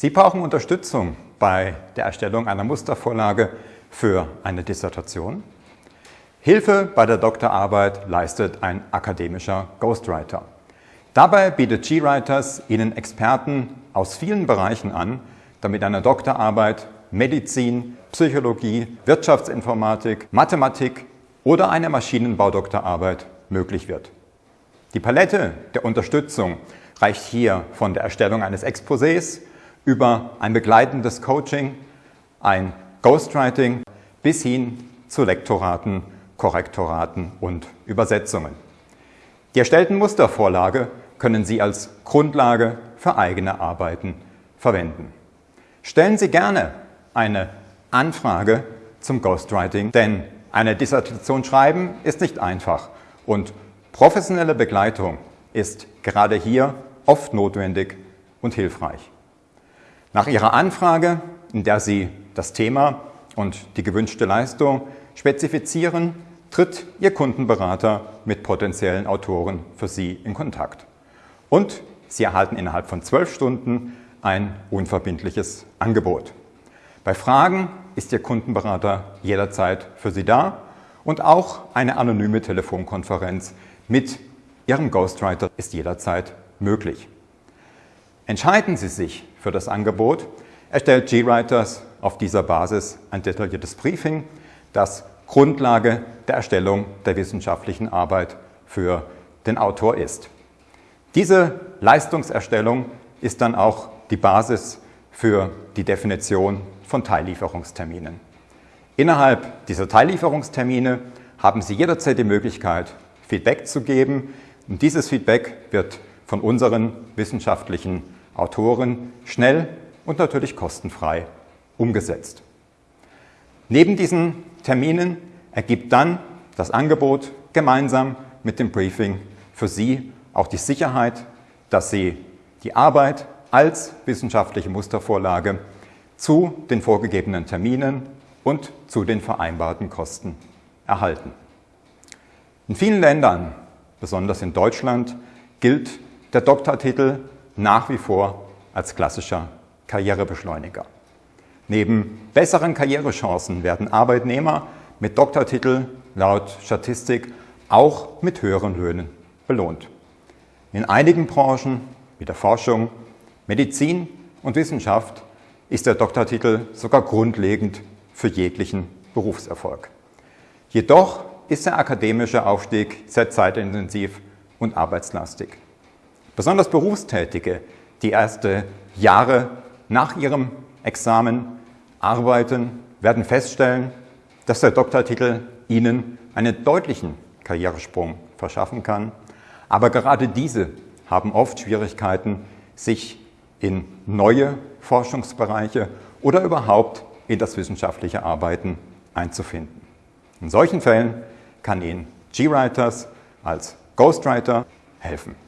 Sie brauchen Unterstützung bei der Erstellung einer Mustervorlage für eine Dissertation. Hilfe bei der Doktorarbeit leistet ein akademischer Ghostwriter. Dabei bietet GWriters Ihnen Experten aus vielen Bereichen an, damit eine Doktorarbeit Medizin, Psychologie, Wirtschaftsinformatik, Mathematik oder eine Maschinenbaudoktorarbeit möglich wird. Die Palette der Unterstützung reicht hier von der Erstellung eines Exposés über ein begleitendes Coaching, ein Ghostwriting bis hin zu Lektoraten, Korrektoraten und Übersetzungen. Die erstellten Mustervorlage können Sie als Grundlage für eigene Arbeiten verwenden. Stellen Sie gerne eine Anfrage zum Ghostwriting, denn eine Dissertation schreiben ist nicht einfach und professionelle Begleitung ist gerade hier oft notwendig und hilfreich. Nach Ihrer Anfrage, in der Sie das Thema und die gewünschte Leistung spezifizieren, tritt Ihr Kundenberater mit potenziellen Autoren für Sie in Kontakt. Und Sie erhalten innerhalb von zwölf Stunden ein unverbindliches Angebot. Bei Fragen ist Ihr Kundenberater jederzeit für Sie da und auch eine anonyme Telefonkonferenz mit Ihrem Ghostwriter ist jederzeit möglich. Entscheiden Sie sich für das Angebot, erstellt GWriters auf dieser Basis ein detailliertes Briefing, das Grundlage der Erstellung der wissenschaftlichen Arbeit für den Autor ist. Diese Leistungserstellung ist dann auch die Basis für die Definition von Teillieferungsterminen. Innerhalb dieser Teillieferungstermine haben Sie jederzeit die Möglichkeit, Feedback zu geben. Und dieses Feedback wird von unseren wissenschaftlichen Autoren schnell und natürlich kostenfrei umgesetzt. Neben diesen Terminen ergibt dann das Angebot gemeinsam mit dem Briefing für Sie auch die Sicherheit, dass Sie die Arbeit als wissenschaftliche Mustervorlage zu den vorgegebenen Terminen und zu den vereinbarten Kosten erhalten. In vielen Ländern, besonders in Deutschland, gilt der Doktortitel nach wie vor als klassischer Karrierebeschleuniger. Neben besseren Karrierechancen werden Arbeitnehmer mit Doktortitel laut Statistik auch mit höheren Löhnen belohnt. In einigen Branchen, wie der Forschung, Medizin und Wissenschaft, ist der Doktortitel sogar grundlegend für jeglichen Berufserfolg. Jedoch ist der akademische Aufstieg sehr zeitintensiv und arbeitslastig. Besonders Berufstätige, die erste Jahre nach ihrem Examen arbeiten, werden feststellen, dass der Doktortitel ihnen einen deutlichen Karrieresprung verschaffen kann. Aber gerade diese haben oft Schwierigkeiten, sich in neue Forschungsbereiche oder überhaupt in das wissenschaftliche Arbeiten einzufinden. In solchen Fällen kann Ihnen GWriters als Ghostwriter helfen.